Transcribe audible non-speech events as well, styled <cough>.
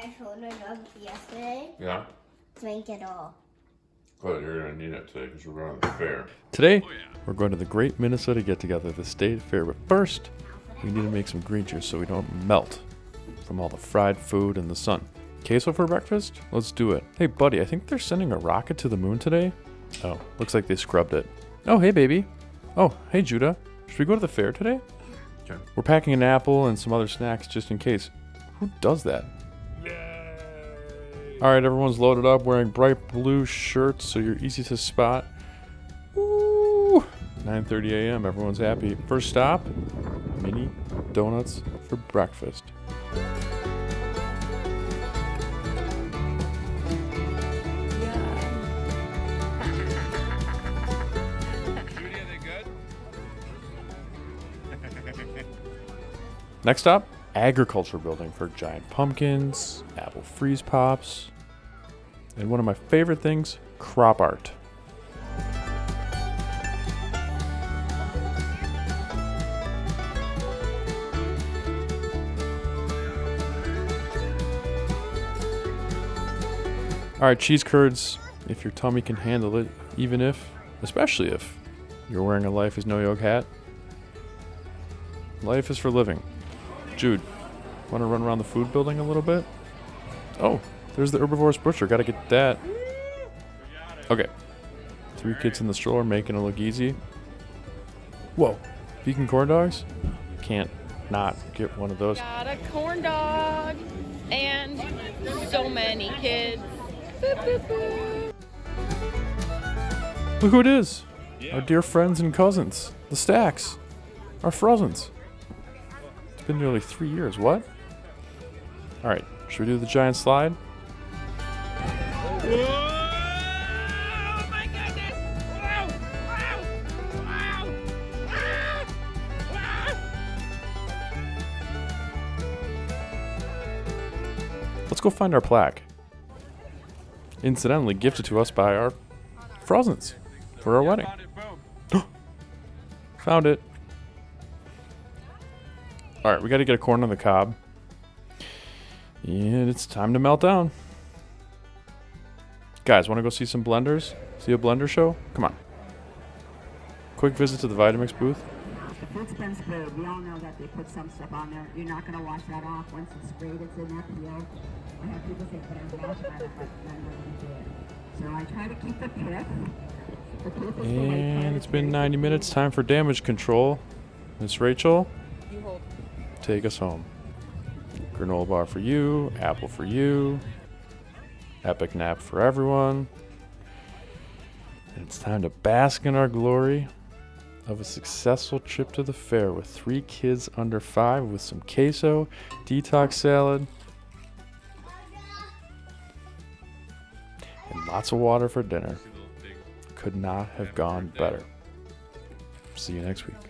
my shoulder rubbed yesterday. Yeah. Drink it all. Good, you're gonna need it today because we're going to the fair. Today, oh, we're going to the Great Minnesota Get Together, the state fair. But first, we need to make some green juice so we don't melt from all the fried food and the sun. Queso for breakfast? Let's do it. Hey, buddy, I think they're sending a rocket to the moon today. Oh, looks like they scrubbed it. Oh, hey, baby. Oh, hey, Judah. Should we go to the fair today? Okay. We're packing an apple and some other snacks just in case. Who does that? All right, everyone's loaded up, wearing bright blue shirts, so you're easy to spot. Woo! 9:30 a.m. Everyone's happy. First stop, mini donuts for breakfast. Judy, are they good? Next up, agriculture building for giant pumpkins, apple freeze pops, and one of my favorite things, crop art. All right, cheese curds, if your tummy can handle it, even if, especially if, you're wearing a Life is No Yoke hat. Life is for living. Jude, want to run around the food building a little bit? Oh, there's the herbivorous butcher. Gotta get that. Okay. Three kids in the stroller making it look easy. Whoa. Vegan corn dogs? Can't not get one of those. Got a corn dog and so many kids. Boop, boop, boop. Look who it is. Our dear friends and cousins. The Stacks. Our Frozens. It's been nearly three years. What? Alright, should we do the giant slide? Let's go find our plaque. Incidentally, gifted to us by our Frozens for our wedding. <gasps> Found it. All right, we got to get a corn on the cob. And it's time to melt down. Guys, want to go see some blenders? See a blender show? Come on. Quick visit to the Vitamix booth. The food's been sprayed. We all know that they put some stuff on there. You're not going to wash that off. Once it's sprayed, it's in that peel. I have people say, but I'm washing it, but I'm not going to do it. So I try to keep the pith. The pith is the white part. And it's been 90 minutes. Time for damage control. Miss Rachel, You hold. take us home. Granola bar for you, apple for you, epic nap for everyone. And it's time to bask in our glory of a successful trip to the fair with three kids under five with some queso, detox salad, and lots of water for dinner. Could not have gone better. See you next week.